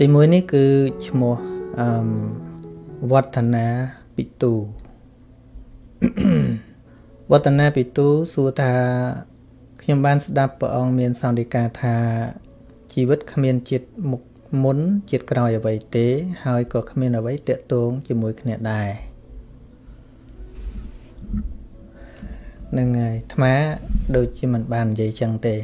ទីមួយនេះគឺឈ្មោះអឺវឌ្ឍនាពិទូវឌ្ឍនាពិទូសួរថាខ្ញុំបានស្ដាប់ព្រះអង្គមានសន្និកាថាជីវិតគ្មានជាតិមុខមុនជាតិក្រោយអ្វីទេ ហើយក៏គ្មានអ្វីតាក់ទងជាមួយគ្នាដែរនឹងហើយអាត្មាដូចជាមិនបាននិយាយចឹងទេ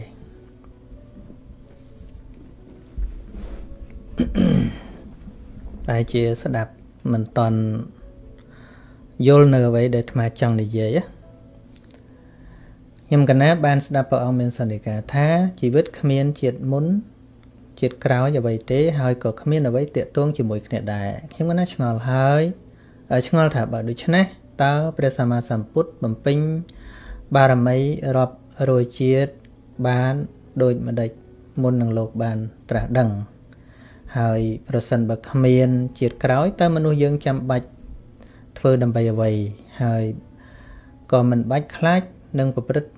តែជាស្ដាប់មិនតន់យល់នៅអ្វីដែលអាត្មាចង់និយាយខ្ញុំកណាបានស្ដាប់ព្រះអង្គមានសន្និកាថាជីវិតគ្មានជាតិមុនជាតិក្រោយអ្វីទេហើយក៏គ្មានអ្វីតាក់ទងជាមួយគ្នាដែរខ្ញុំកណាឆ្ងល់ហើយឆ្ងល់ថាបើដូច្នេះតើព្រះសម្មាសម្ពុទ្ធបំពេញបារមីរាប់រយជាតិបានដូចម្ដេចមុននឹងលោកបានត្រាស់ដឹង ហើយប្រសិនបើគ្មានជាតិក្រោយតើមនុស្សយើងចាំបាច់ធ្វើដើម្បីអ្វីហើយក៏មិនបាច់ខ្លាចនឹងប្រព្រឹត្ត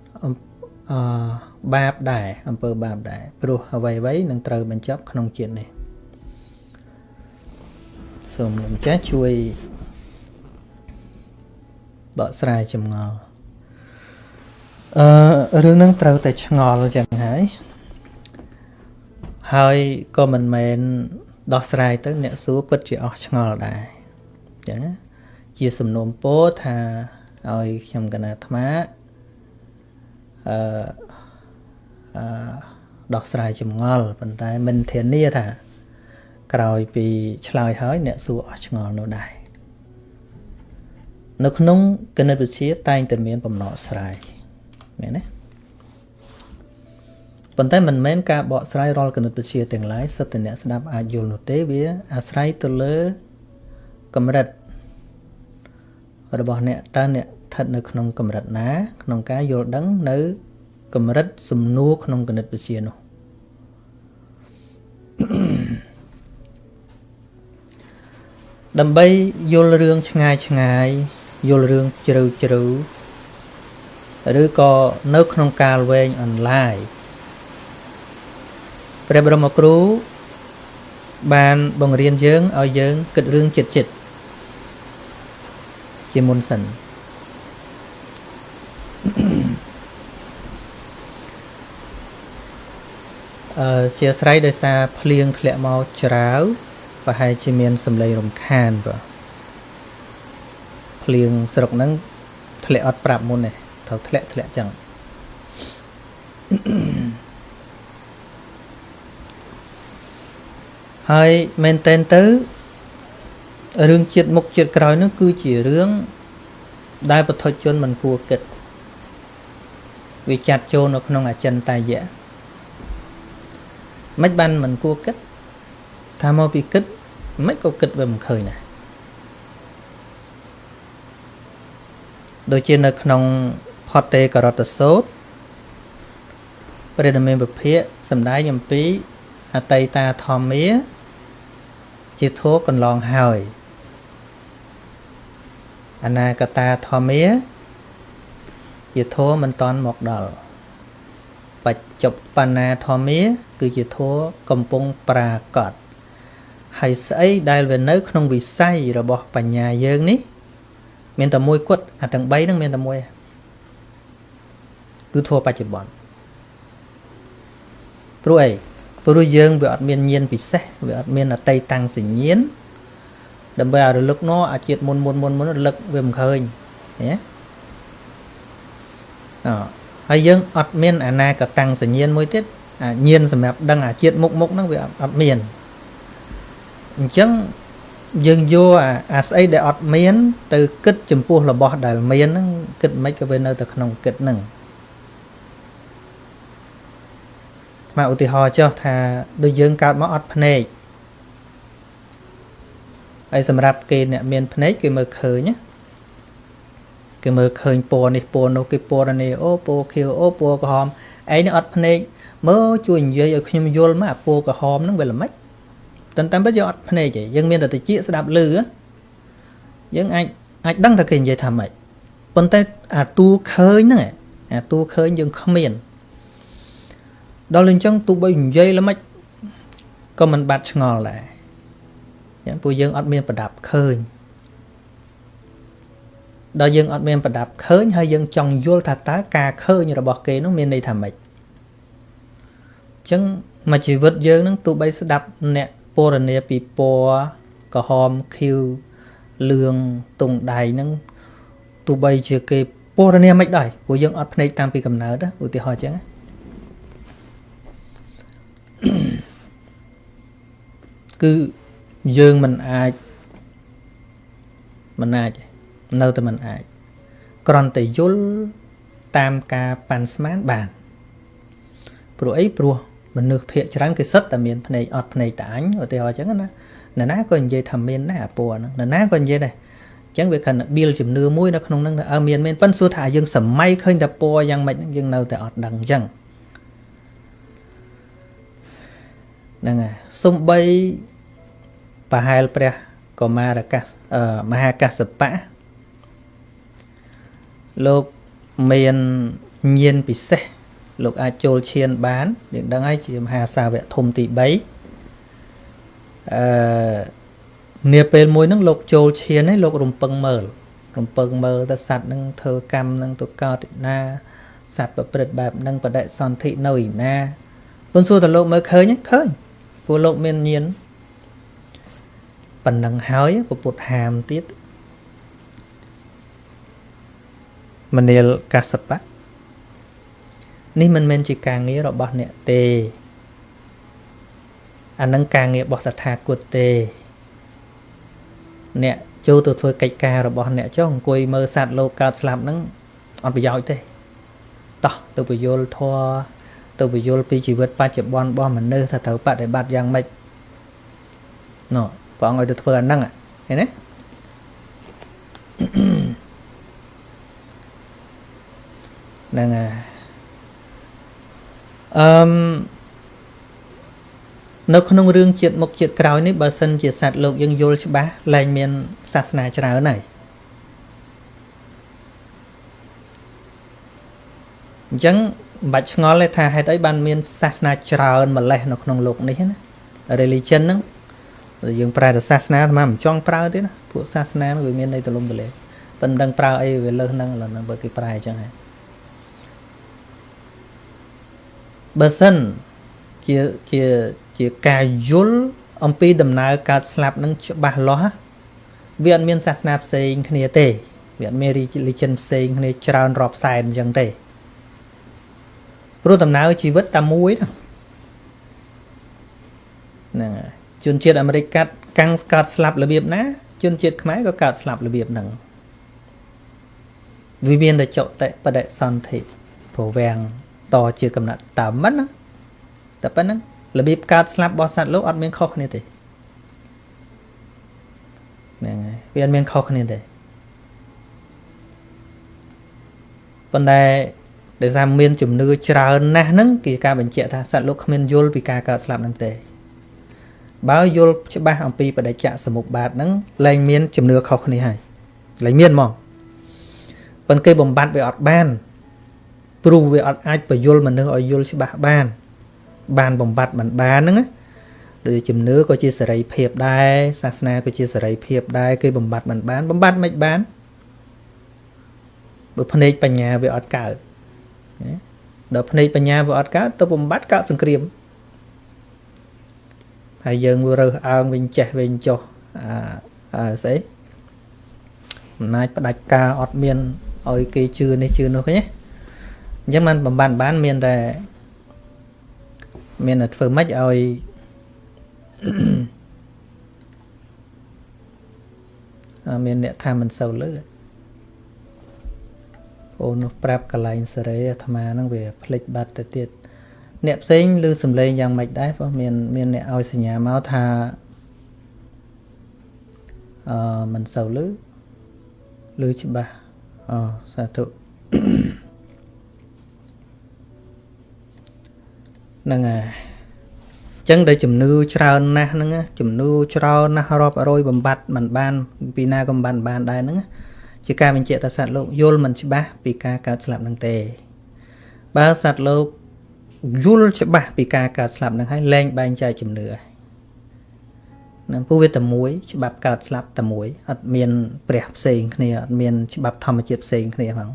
អបាបដែរអំពើបាបដែរព្រោះអ្វីអ្វីនឹងត្រូវបញ្ចប់ក្នុងជាតិនេះសូមលោកម្ចាស់ជួយបកស្រាយចម្ងល់អឺរឿងហ្នឹងត្រូវតែឆ្ងល់ចឹងហើយ ហើយក៏មិនមែនដោះស្រាយទៅ អ្នកសួរពិតជាអស់ឆ្ងល់ដែរអញ្ចឹងជាសំណុំពោថាឲ្យខ្ញុំកណាអាត្មាអឺអឺដោះស្រាយចម្ងល់ប៉ុន្តែមិនធានាថា ក្រោយពីឆ្លើយហើយ អ្នកសួរអស់ឆ្ងល់នោះដែរនៅក្នុងគណិតវិទ្យាតែងតែមានបំណងស្រាយមែនទេ ប៉ុន្តែមិនមែនការបកស្រាយរាល់គណិតវិទ្យាទាំងឡាយសិតតែអ្នកស្ដាប់អាចយល់នោះទេវាអាស្រ័យទៅលើកម្រិតរបស់អ្នកតើអ្នកស្ថិតនៅក្នុងកម្រិតណា ក្នុងការយល់ដឹងនៅកម្រិតសំណួរក្នុងគណិតវិទ្យានោះដើម្បីយល់រឿងឆ្ងាយឆ្ងាយយល់រឿងជ្រៅជ្រៅឬក៏នៅក្នុងកាលវែងអនឡាញ ព្រះបរមគ្រូបានបង្រៀនយើងឲ្យយើងគិតរឿងចិត្តចិត្តជាមុនសិនអឺជាស្រ័យដោយសារភ្លៀងធ្លាក់មកច្រាវប្រហែលជាមានសម្លេងរំខានបាទភ្លៀងស្រុកហ្នឹងធ្លាក់អត់ប្រាប់មុនទេត្រូវធ្លាក់ធ្លាក់ចឹង ហើយមែនតែនទៅរឿងជាតិមុខជាតិក្រោយនោះគឺជារឿងដែលពុទ្ធជនមិនគួរគិតវាចាត់ចូលនៅក្នុងអចិន្តាយៈមិនបានមិនគួរគិតថាមកពីគិតមិនក៏គិតវាមិនឃើញដែរដូចជានៅក្នុងផតេករតសោតព្រះនាមពុភៈសំដែងអំពីអតីតាធម្មា ជាធោកន្លងហើយអនាគតាធម្មាជាធម៌មិនតន់មកដល់បច្ចុប្បន្នាធម្មា គឺជាធម៌កំពុងប្រាកដហើយស្អីដែលវានៅ ក្នុងវិស័យរបស់បញ្ញាយើងនេះ មានតែមួយគត់អាទាំង3ហ្នឹងមានតែមួយគឺធម៌បច្ចុប្បន្នព្រោះអី ព្រោះយើងវាអត់មានញាណពិសេសវាអត់មានអតីតាំងសញ្ញាណដើម្បីឲ្យរលឹកណអាជាតិមុនមុនមុនមុនរលឹកវាមិនឃើញឃើញទេអហើយយើងអត់មានអនាគតាំងសញ្ញាណមួយទៀតអាញាណសម្រាប់ដឹងអាជាតិមុខមុខហ្នឹងវាអត់មានអញ្ចឹងយើងយកអាស្អីដែលអត់មាន ទៅគិតចំពោះរបស់ដែលមានហ្នឹងគិតមិនក៏វានៅតែក្នុងគិតហ្នឹង ស្មើឧទាហរណ៍ចុះថាដូចយើងកើតមកអត់ភ្នែកហើយសម្រាប់គេអ្នកមានភ្នែកគេមើលឃើញណាគេមើលឃើញពណ៌នេះពណ៌នោះគេពណ៌នេះអូពណ៌ខៀវអូពណ៌ក្រហមឯងនេះអត់ភ្នែកមើលជួយនិយាយឲ្យខ្ញុំយល់មកអាពណ៌ក្រហមហ្នឹងវាល្មិចតែតាមពិតយើងអត់ភ្នែកទេយើងមានតែតិចស្ដាប់ឮយើងអាចអាចដឹងថាគេនិយាយថាម៉េចប៉ុន្តែអាតួឃើញហ្នឹងអាតួឃើញយើងគ្មាន ដល់អញ្ចឹងទោះបីនិយាយល្មិចក៏មិនបាត់ឆ្ងល់ដែរចឹងពួកយើងអត់មានប្រដាប់ឃើញដល់យើងអត់មានប្រដាប់ឃើញហើយយើងចង់យល់ថាតើការឃើញរបស់គេនោះមានន័យថាម៉េចចឹងមួយជីវិតយើងនឹងទោះបីស្ដាប់អ្នកពរនាពីពណ៌ក្រហមខៀវលឿងទង់ដៃហ្នឹងទោះបីជាគេពរនាមិនដែរព្រោះយើងអត់ភ្នែកតាមពីកំណើតឧទាហរណ៍ចឹង គឺយើងមិនអាចមិនអាចនៅតែមិនអាចគ្រាន់តែយល់តាមការប៉ាន់ស្មានបានព្រោះអីព្រោះមនុស្សភាកច្រើនគេសិតតែមានភ្នែកអត់ភ្នែកតាញ់ឧទាហរណ៍អញ្ចឹងណានរណាក៏និយាយថាមានដែរអាពណ៌ហ្នឹងនរណាក៏និយាយដែរអញ្ចឹងវាគណៈបៀលជំនឿមួយនៅក្នុងហ្នឹងថាអើមានមានប៉ិនសួរថាយើងសម័យឃើញតែពណ៌យ៉ាងម៉េចយើងនៅតែអត់ដឹងអញ្ចឹង ហ្នឹងហើយសំបីប្រហែលព្រះកុមារកាសមហាកសបៈលោកមានញាណពិសេសលោកអាចចូលឈានបានយើងដឹងហើយជាមហាសាវកធំទី3អឺនាពេលមួយហ្នឹងលោកចូលឈានហើយលោករំពឹងមើលរំពឹងមើលទៅសัตว์ហ្នឹងធ្វើកម្មហ្នឹងទៅកោតណាសัตว์ប្រព្រឹត្តបែបហ្នឹងបដិសន្ធិនៅឯណាពុនសួរតើលោកមើលឃើញឃើញ ព្រោះលោកមានញាណប៉ុណ្ណឹងហើយពុទ្ធហាមទៀតមនាលកសបៈនេះមិនមែនជាការងាររបស់អ្នកទេអានឹងការងាររបស់តថាគតទេ អ្នកចូលទៅធ្វើកិច្ចការរបស់អ្នកចុះអង្គុយមើលសត្វលោកកើតស្លាប់ហ្នឹងអត់ប្រយោជន៍ទេតោះទៅពយល់ធัว ទៅពយល់ពីជីវិតបច្ចុប្បន្នរបស់មនុស្សថាត្រូវបដិបត្តិយ៉ាងម៉េចណ៎ព្រះអង្គឲ្យទៅធ្វើអាហ្នឹងឃើញទេហ្នឹងហើយអឺមនៅក្នុងរឿងជាតិមុខជាតិក្រោយនេះបើសិនជាសត្វលោកយើងយល់ច្បាស់លែងមានសាសនាច្រើនហើយអញ្ចឹង មិនបាច់ឆ្ងល់ទេថាហេតុអីបានមានសាសនាច្រើនម្លេះនៅក្នុងលោកនេះណា religion ហ្នឹងយើងប្រែទៅសាសនាអាត្មាមិនចង់ប្រើទេណាពួកសាសនាវាមានន័យទលំទលែប៉ុន្តែប្រើអីវាលើសហ្នឹងឡើយបើគេប្រែអញ្ចឹងហើយបើសិនជាជាជាការយល់អំពីដំណើរកើតស្លាប់នឹងច្បាស់លាស់វាអត់មានសាសនាផ្សេងគ្នាទេវាអត់មាន religion ផ្សេងគ្នាច្រើនរាប់សែនអញ្ចឹងទេ ព្រោះដំណើរជីវិតតែមួយហ្នឹងហើយជនជាតិអាមេរិកកាត់កាំងកើតស្លាប់របៀបណាជនជាតិខ្មែរក៏កើតស្លាប់របៀបហ្នឹងវិមានតែចុតិបដិសន្ធិប្រវាំងតជាកំណត់តាមមិនណាតែប៉ុណ្្នឹងរបៀបកើតស្លាប់របស់សត្វលោកអត់មានខុសគ្នាទេហ្នឹងហើយវាអត់មានខុសគ្នាទេប៉ុន្តែ ដោយសារមានជំនឿច្រើនណាស់ហ្នឹងគេការបញ្ជាក់ថាសត្វលោកគ្មានយល់ពីការកើតស្លាប់ហ្នឹងទេបើយល់ច្បាស់អំពីបដិច្ចសមុពបាទហ្នឹងលែងមានជំនឿខុសគ្នាហើយលែងមានហ្មងប៉ុន្តែគេបំបត្តិវាអត់បានព្រោះវាអត់អាចបញ្យល់មនុស្សឲ្យយល់ច្បាស់បាន បានបំបត្តិមិនបានហ្នឹងណាដូចជំនឿក៏ជាសេរីភាពដែរសាសនាក៏ជាសេរីភាពដែរគេបំបត្តិមិនបានបំបត្តិមិនបានបើភ្នែកបញ្ញាវាអត់កើត ដល់ភ្នែកបញ្ញាវាអត់កើតទៅបំបត្តិកើតសង្គ្រាមហើយយើងរើសអើងវិញចេះវិញចុះអាអាស្អីអំណាចផ្ដាច់ការអត់មានឲ្យគេជឿនេះជឿនោះឃើញទេអញ្ចឹងมันបំបានបានមានតែមានតែធ្វើម៉េចឲ្យមានអ្នកថាមិនសូវលឺ អូននោះប្រាប់កន្លែងសេរីអាត្មាហ្នឹងវាភ្លេចបាត់ទៅទៀតអ្នកផ្សេងឮសំឡេងយ៉ាងម៉េចដែរព្រោះមានមានអ្នកឲ្យសញ្ញាមកថាអឺមិនសូវឮឮច្បាស់អូសាធុហ្នឹងហើយចឹងដែលជំនឿច្រើនណាស់ហ្នឹងជំនឿច្រើនណាស់រាប់រយបំបត្តិមិនបាន ពីណាក៏បានបានដែរហ្នឹង ជាការបញ្ជាក់ថាសត្វលោកយល់មិនច្បាស់ពីការកើតស្លាប់ហ្នឹងទេ បើសត្វលោកយល់ច្បាស់ពីការកើតស្លាប់ហ្នឹងហើយលែងបែងចែកជំនឿនឹងព្រោះវាតែមួយច្បាប់កើតស្លាប់តែមួយអត់មានព្រះផ្សេងគ្នាអត់មានច្បាប់ធម្មជាតិផ្សេងគ្នាផង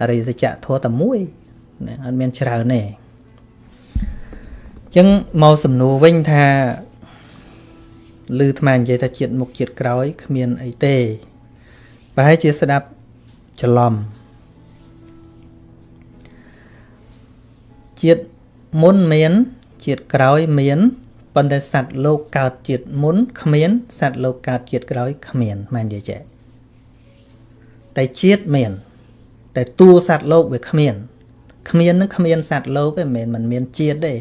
អរិយសច្ចៈធម៌តែមួយអត់មានច្រើនទេអញ្ចឹងមកសំណួរវិញថាឮថ្មនិយាយថាជាតិមុខជាតិក្រោយគ្មានអីទេ ប្រហែលជាស្ដាប់ច្រឡំជាតិមុនមានជាតិក្រោយមានប៉ុន្តែសត្វលោកកើតជាតិមុនគ្មានសត្វលោកកើតជាតិក្រោយគ្មានមែនទេចេះតែជាតិមាន តែតួសត្វលោកវាគ្មានគ្មាននឹងគ្មានសត្វលោកទេមិនមែនมันមានជាតិទេ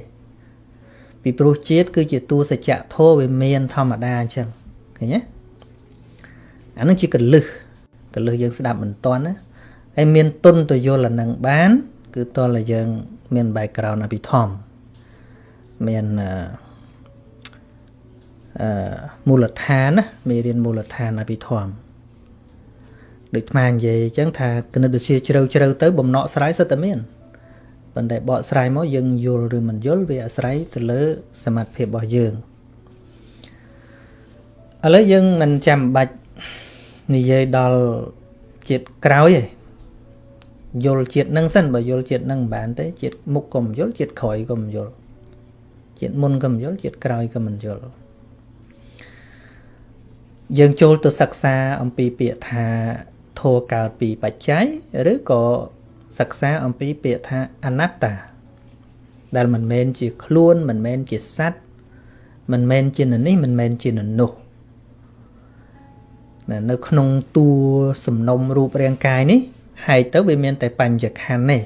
ពីព្រោះជាតិគឺជាតួសច្ចៈធម៌វាមានធម្មតាអញ្ចឹងឃើញទេអានឹងជាកលឹះ កលឹះយើងស្ដាប់មិនតាន់ណាហើយមានទុនទៅយល់អានឹងបាន គឺតលយើង មាន background អភិធម្មមានអឺអឺមូលដ្ឋានណាមេរៀនមូលដ្ឋានអភិធម្មដូចថ្មនិយាយអញ្ចឹងថាគណិតវិទ្យាជ្រៅជ្រៅទៅបំណក់ស្រ័យសិតតែមានប៉ុន្តែបកស្រាយមកយើងយល់ឬមិនយល់វាអាស្រ័យទៅលើ សមត្ថភាពរបស់យើងឥឡូវយើងមិនចាំបាច់ និយាយដល់ជាតិក្រោយទេយល់ជាតិនឹងសិនបើយល់ជាតិនឹងមិនបានទេជាតិមុខក៏មិនយល់ជាតិក្រោយក៏មិនយល់ជាតិមុនក៏មិនយល់ជាតិក្រោយក៏មិនយល់យើងចូលទៅសិក្សាអំពីពាក្យថាធัวកើតពីបច្ច័យឬក៏សិក្សាអំពីពាក្យថាអនត្តា ដែលមិនមែនជាខ្លួនមិនមែនជាសត្វមិនមែនជានេះមិនមែនជានោះនៅ ក្នុងតួសំណុំរូបរាងកាយនេះហែកទៅវាមានតែបញ្ញខណ្ឌទេ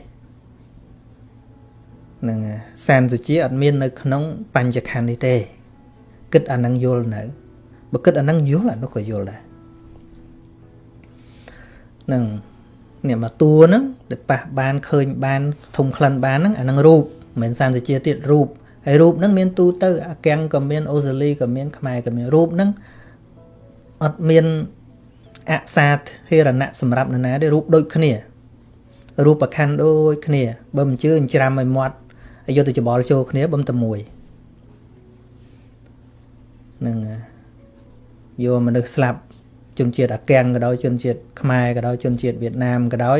នឹងសានសុជាអត់មាននៅក្នុងបញ្ញខណ្ឌនេះទេ គិតអានឹងយល់នៅបើគិតអានឹងយល់អានោះក៏យល់ដែរនឹងនេះមកតួហ្នឹងដែលប៉ះបានឃើញបានធំក្លិនបានហ្នឹងអានឹងរូបមិនមែនសានសុជាទៀតរូបហើយរូបហ្នឹងមានទូទៅអាកាំងក៏មានអូស្ត្រាលីក៏មានខ្មែរក៏មានរូបហ្នឹង អត់មានអសាធិរណៈសម្រាប់នរណាទេរូបដូចគ្នារូបប្រខណ្ឌដូចគ្នាបើមិនជឿអញ្ច្រាំឲ្យមាត់ឲ្យយកទៅច្បល់ចូលគ្នាបំតែមួយនឹងយកមនុស្សស្លាប់ជនជាតិអាកាំងក៏ដោយជនជាតិខ្មែរក៏ដោយជនជាតិវៀតណាមក៏ដោយ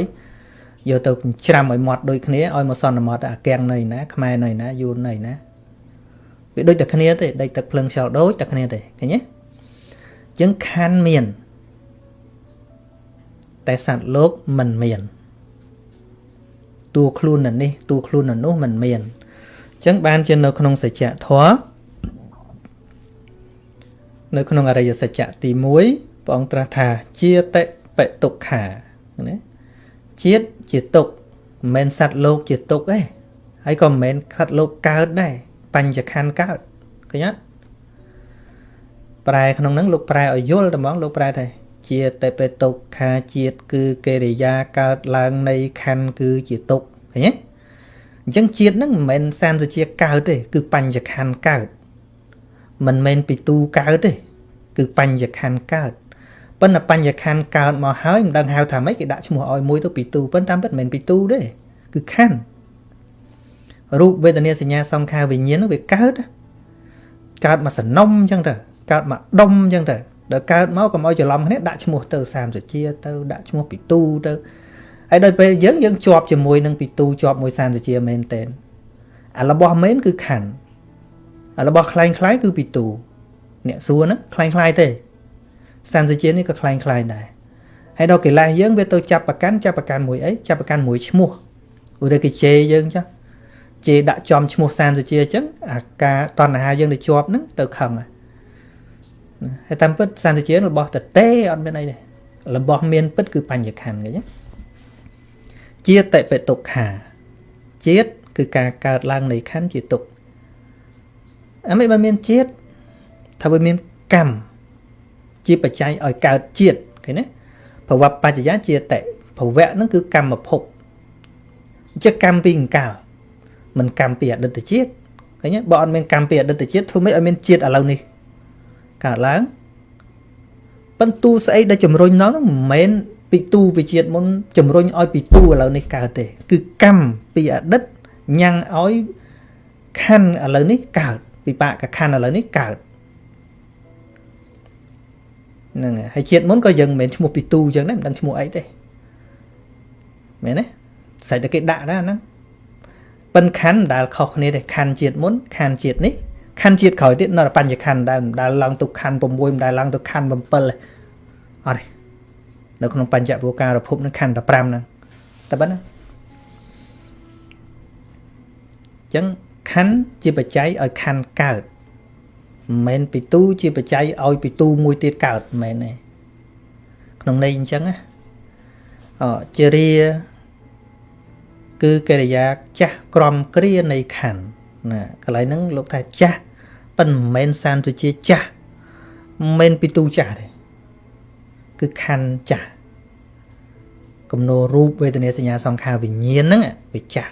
យកទៅច្រាំឲ្យមាត់ដូចគ្នាឲ្យមកសន្មត់អាកាំងនៅណាខ្មែរនៅណាយួននៅណាវាដូចតែគ្នាទេដេកទឹកភ្លឹងខ្យល់ដូចតែគ្នាទេឃើញទេអញ្ចឹងខណ្ឌមាន តែសត្វលោកមិនមានតួខ្លួននៅនេះតួខ្លួននៅនោះមិនមានអញ្ចឹងបានជានៅក្នុងសច្ចធម៌នៅក្នុងអរិយសច្ចៈទី1ព្រះអង្គត្រាស់ថាជាតិបិទុក្ខាណាជាតិជាទុក្ខមិនមែនសត្វលោកជាទុក្ខទេហើយក៏មិនមែនសត្វលោកកើតដែរបញ្ញខណ្ឌកើតឃើញទេ ប្រែក្នុងហ្នឹងលោកប្រែឲ្យយល់តែហ្មងលោកប្រែថាជាតេបេតុក្ខាជាតិគឺកិរិយាកើតឡើងនៃខណ្ឌគឺជាទុក្ខឃើញទេអញ្ចឹងជាតិហ្នឹងមិនមែនសានសជាកើតទេ គឺបញ្ញខណ្ឌកើតមិនមែនពីទូកើតទេ គឺបញ្ញខណ្ឌកើតប៉ុន្តែបញ្ញខណ្ឌកើតមកហើយមិនដឹងហៅថាម៉េចគេដាក់ឈ្មោះឲ្យមួយទៅពីទូប៉ុន្តែតាមពិតមិនមែនពីទូទេគឺខណ្ឌរូបវេទនាសញ្ញាសង្ខារវិញ្ញាណវាកើតកើតមកសំណុំអញ្ចឹងទៅ កើតមកដុំអញ្ចឹងទៅដល់កើតមកកុំឲ្យច្រឡំគ្នាដាក់ឈ្មោះទៅសាមសជាទៅដាក់ឈ្មោះពីទូទៅហើយដល់ពេលយើងយើងជាប់ជាមួយនឹងពីទូជាប់មួយសាមសជាមែនតែនអារបស់មែនគឺខណ្ឌអារបស់คล้ายคล้ายគឺពីទូអ្នកសួរហ្នឹងคล้ายคล้ายទេសាមសជានេះក៏คล้ายคล้ายដែរហើយដល់កិលេសយើងវាទៅចាប់ប្រកាន់ចាប់ប្រកាន់មួយអីចាប់ប្រកាន់មួយឈ្មោះឧទាហរណ៍គេជេរយើងចាជេរដាក់ចំឈ្មោះសានសជាអញ្ចឹងអាការតណ្ហាយើងទៅជាប់ហ្នឹងទៅខឹងហើយ ហើយតាមពិតសន្តិជារបស់តតេអត់មានអីទេរបស់មានពិតគឺបញ្ញខណ្ឌឃើញទេជាតិបិទុក្ខាជាតិគឺការកើតឡើងនៃខណ្ឌជាទុក្ខអាមិនបានមានជាតិថាវាមានកម្មជាបច្ច័យឲ្យកើតជាតិឃើញទេប្រវត្តិបច្ចយាជាតិភវៈហ្នឹងគឺកម្មភពជាកម្មពីអង្កលមិនកម្មពីអតីតជាតិឃើញទេបើអត់មានកម្មពីអតីតជាតិធ្វើម៉េចឲ្យមានជាតិឥឡូវនេះ កើតឡើងប៉ុន្តែស្អីដែលជំរុញនោះមិនមែនពីទូវិជាតិមុនជំរុញឲ្យពីទូឥឡូវនេះកើតទេ គឺកម្មពីអតីតញ៉ាំងឲ្យខណ្ឌឥឡូវនេះកើតពិបាកខណ្ឌឥឡូវនេះកើតហ្នឹងហើយជាតិមុនក៏យើងមិនមែនឈ្មោះពីទូអញ្ចឹងដែរមិនដឹងឈ្មោះអីទេមែនទេសាច់តែគេដាក់ដែរហ្នឹងប៉ិនខណ្ឌមិនដែលខុសគ្នាទេខណ្ឌជាតិមុនខណ្ឌជាតិនេះ ខណ្ឌជាតិក្រោយទៀតនៅបញ្ញខណ្ឌដែរមិនដែលឡើងទៅខណ្ឌ6មិនដែលឡើងទៅខណ្ឌ7ទេអត់ទេនៅក្នុងបញ្ចវោការភពនឹងខណ្ឌ15ហ្នឹងតែប៉ុណ្ណាអញ្ចឹងខណ្ឌជាបច្ច័យឲ្យខណ្ឌកើតមិនមែនពីទូជាបច្ច័យឲ្យពីទូមួយទៀតកើតមិនមែនទេក្នុងន័យអញ្ចឹងណាអជារាគឺកិរិយាចាស់ក្រមគ្រានៃខណ្ឌ ណាកន្លែងហ្នឹងលោកថាចាស់ប៉ុន្តែមិនមែនសានទុជាចាស់មិនមែនពីទូចាស់ទេគឺខណ្ឌចាស់គំនោរូបវេទនាសញ្ញាសង្ខារវិញ្ញាណហ្នឹងវាចាស់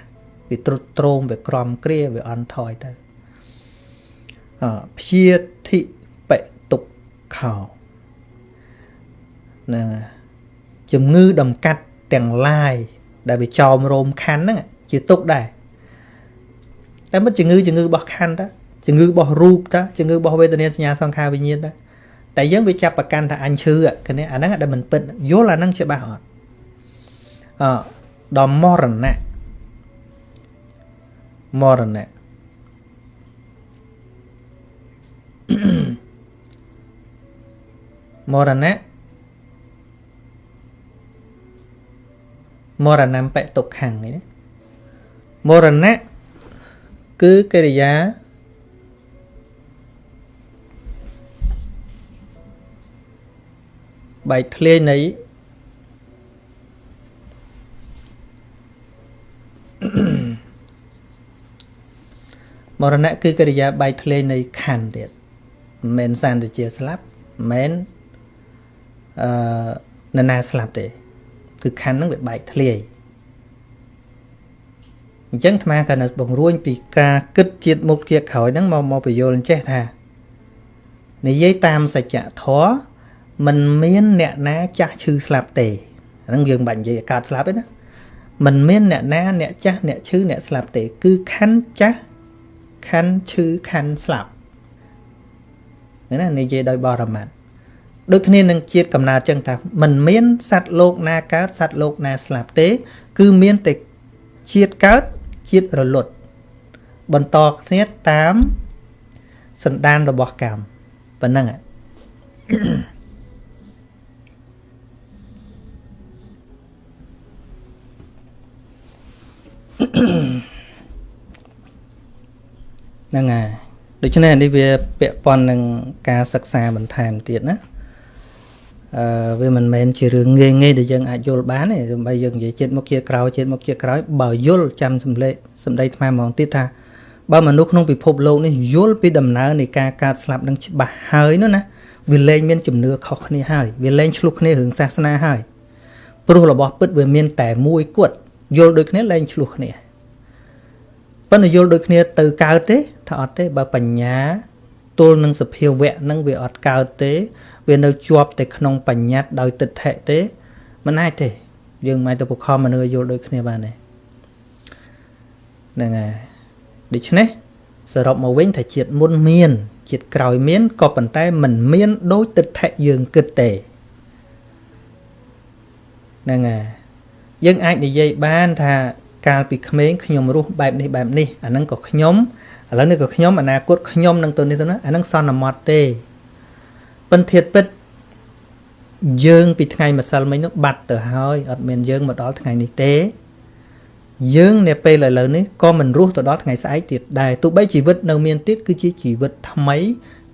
វាត្រុតត្រោមវាក្រំគ្រាវាអន់ថយទៅអព្យាធិបតុខោណាជំងឺដំកាត់ទាំងឡាយដែលវាចោមរោមខណ្ឌហ្នឹងជាទុកដែរ តែមិនជំងឺជំងឺរបស់ខណ្ឌតាជំងឺរបស់រូបតាជំងឺរបស់វេទនាសញ្ញាសង្ខារវិញ្ញាណតាតែយើងវាចាប់ប្រកាន់ថាអញឈឺគ្នាអាហ្នឹងដែលមិនពិតយល់អាហ្នឹងច្បាស់អត់អដល់មរណៈមរណៈមរណៈមរណំបេទុក្ខំនេះណាមរណៈ គឺកិរិយាបែកធ្លាយនៃមរណៈគឺកិរិយាបែកធ្លាយនៃខណ្ឌទៀតមិនមែនសន្តិជាស្លាប់មិនមែនអឺនរណាស្លាប់ទេ គឺខណ្ឌហ្នឹងវាបែកធ្លាយ អញ្ចឹងអាត្មាក៏នៅបង្រួញពីការគិតជាតិមុខជាក្រោយហ្នឹងមកមកបញ្យល់ចេះថានិយាយតាមសច្ចធម៌มันមានអ្នកណាចាស់ឈឺស្លាប់ទេហ្នឹងយើងបាច់និយាយអាកាសស្លាប់ទេណាมันមានអ្នកណាអ្នកចាស់អ្នកឈឺអ្នកស្លាប់ទេ គឺខណ្ឌចាស់ខណ្ឌឈឺខណ្ឌស្លាប់ណានិយាយដោយបរមត្ថដូចគ្នានឹងជាតិកំណើតចឹងថាมันមានសត្វលោកណាកើតសត្វលោកណាស្លាប់ទេ គឺមានតែជាតិកើត ជាតិរលត់បន្តគ្នាតាមសន្តានរបស់កម្មប៉ុណ្ណឹងហ្នឹងហើយដូច្នេះនេះវាពាក់ព័ន្ធនឹងការសិក្សាបន្ថែមទៀតណា អឺវាមិនមែនជារឿងងាយងាយដែលយើងអាចយល់បានទេសំបីយើងនិយាយជាតិមុខជាតិក្រោយជាតិមុខជាតិក្រោយបើយល់ចាំសំឡេងសំដីថ្មហ្មងទៀតថាបើមនុស្សក្នុងពិភពលោកនេះយល់ពីដំណើរនៃការកើតស្លាប់នឹងច្បាស់ហើយនោះណាវាលែងមានជំនឿខុសគ្នាហើយវាលែងឆ្លុះគ្នារឿងសាសនាហើយព្រោះរបស់ពិតវាមានតែមួយគត់យល់ដូចគ្នាលែងឆ្លុះគ្នាប៉ុន្តែយល់ដូចគ្នាទៅកើតទេថាអត់ទេបើបញ្ញាទល់នឹងសភាវៈនឹងវាអត់កើតទេ វានៅជាប់តែក្នុងបញ្ញត្តិដោយទិដ្ឋិទេមិនអាចទេ យើងមិនអាចទៅបខំមនុស្សយល់ដូចគ្នាបានទេហ្នឹងហើយដូច្នេះសរុបមកវិញថាជាតិមុនមានជាតិក្រោយមានក៏ប៉ុន្តែមិនមានដូចទិដ្ឋិយើងគិតទេហ្នឹងហើយយើងអាចនិយាយបានថាកាលពីក្មេងខ្ញុំរស់បែបនេះបែបនេះអាហ្នឹងក៏ខ្ញុំឥឡូវនេះក៏ខ្ញុំអនាគតខ្ញុំនឹងទៅនេះទៅណាអាហ្នឹងសន្មត់ទេ ពិនធាតពិតយើងពីថ្ងៃម្សិលមិញនោះបាត់ទៅហើយអត់មានយើងមកដល់ថ្ងៃនេះទេ យើងនៅពេលឥឡូវនេះក៏មិនរស់ទៅដល់ថ្ងៃស្អែកទៀតដែរទោះបីជីវិតនៅមានទៀតគឺជាជីវិតថ្មី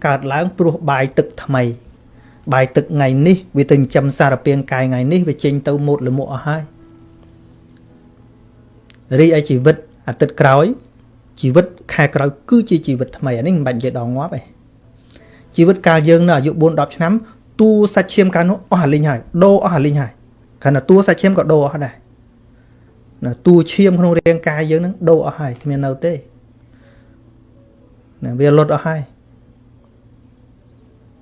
កើតឡើងព្រោះបាយទឹកថ្មីបាយទឹកថ្ងៃនេះវាទៅចិញ្ចឹមសារពាង្គកាយថ្ងៃនេះវាចេញទៅមុតលមុខអស់ហើយរីឯជីវិតអាទិត្យក្រោយជីវិតខែក្រោយគឺជាជីវិតថ្មីអានេះមិនបាច់និយាយដល់ងាប់ទេ ជីវិតកាលយើងនៅអាយុ4 10ឆ្នាំតួសាច់ឈាមកាលនោះអស់អាលីងហើយដូរអស់អាលីងហើយខណៈតួសាច់ឈាមក៏ដូរអស់ដែរណាតួឈាមក្នុងរាងកាយយើងនឹងដូរអស់ហើយគ្មាននៅទេណាវាលុតអស់ហើយ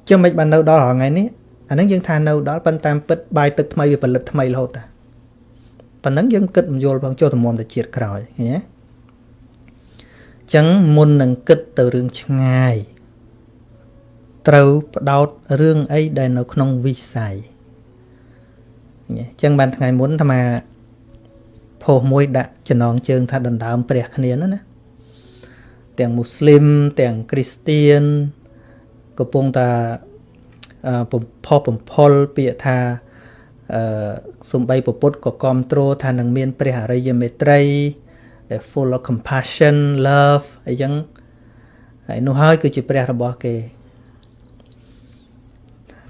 ចឹងមិនបាននៅដល់ថ្ងៃនេះអានឹងយើងថានៅដល់ប៉ុន្តែពិតបាយទឹកថ្មីវាផលិតថ្មីរហូតតាប៉ុណ្ណឹងយើងគិតមិនយល់ផងចូលតម្រាំទៅជាតិក្រោយឃើញទេចឹងមុននឹងគិតទៅរឿងឆ្ងាយ ត្រូវបដោតរឿងអីដែលនៅក្នុងវិស័យអញ្ចឹងបានថ្ងៃមុនអាត្មាផុសមួយដាក់ចំណងជើងថាដណ្ដើមព្រះគ្នានោះណាទាំងមូស្លីមទាំងគ្រីស្ទៀនកំពុងតែបំផុសបំផុលពាក្យថាអឺសំបីពពុទ្ធក៏គ្រប់គ្រងថានឹងមាន ព្រះអរិយមេត្រីដែល full of compassion love អីចឹងហើយនោះហើយគឺជាព្រះរបស់គេ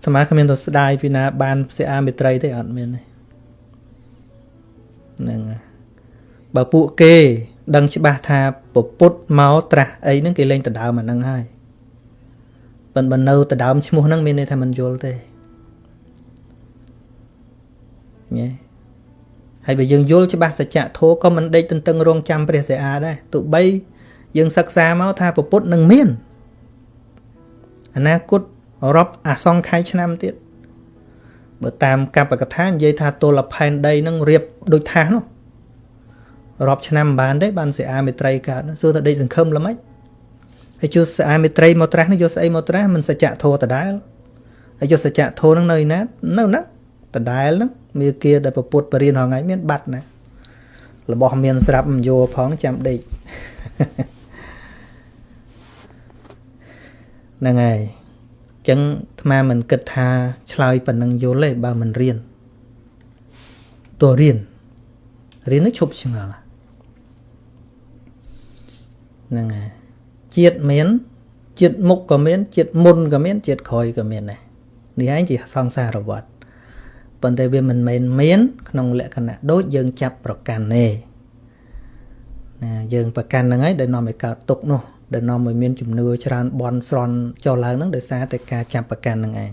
អាត្មាគ្មានទៅស្ដាយពីណា បានសិអាមេត្រីទេអត់មានទេហ្នឹងបើពួកគេ ដឹងច្បាស់ថាពពុទ្ធមកត្រាស់អីហ្នឹងគេលេងដដើមអាហ្នឹងហើយប៉ុន្តែនៅដដើមឈ្មោះហ្នឹងមានន័យថាមិនយល់ទេញ៉េហើយបើយើងយល់ច្បាស់សច្ចៈធម៌ក៏មិនដេកទន្ទឹងរង់ចាំព្រះសិអាដែរទោះបីយើងសិក្សាមកថាពពុទ្ធនឹងមានអនាគត រាប់អាសង្ខ័យឆ្នាំទៀតបើតាមកបកថានិយាយថាទលផែនដីនឹងរៀបដូចថាសនោះរាប់ឆ្នាំមិនបានទេបានសិអាមេត្រីកើតសួរថាដេកសង្ឃឹមល្មិចហើយជួសិអាមេត្រីមកត្រាស់នេះយកស្អីមកត្រាស់មិនសច្ចៈធម៌ដដែលហើយយកសច្ចៈធម៌នឹងនៅឯណានៅណាដដែលហ្នឹងមាគាដែលប្រពុតបរិញ្ញាហងៃមានបាត់ណារបស់មានស្រាប់មិនយកផងចាំដេកហ្នឹងហើយអញ្ចឹងអាត្មាមិនគិតថាឆ្លើយប៉ុណ្ណឹងយល់ទេបើមិនរៀនតើរៀនរៀននឹងឈប់ឆ្ងល់ហ្នឹងហើយជាតិមានជាតិមុខក៏មានជាតិមុនក៏មានជាតិក្រោយក៏មានដែរនេះឯងជាសង្សារវដ្តប៉ុន្តែវាមិនមែនមាន ក្នុងលក្ខណៈដូចយើងចាប់ប្រកាន់ទេណាយើងប្រកាន់ហ្នឹងហើយដែលនាំឲ្យកើតទុកនោះ ដែលនាំឲ្យមានជំនឿច្រើនបន់ស្រន់ចុះឡើងហ្នឹងដោយសារតែការចាប់ប្រកាន់ហ្នឹងឯង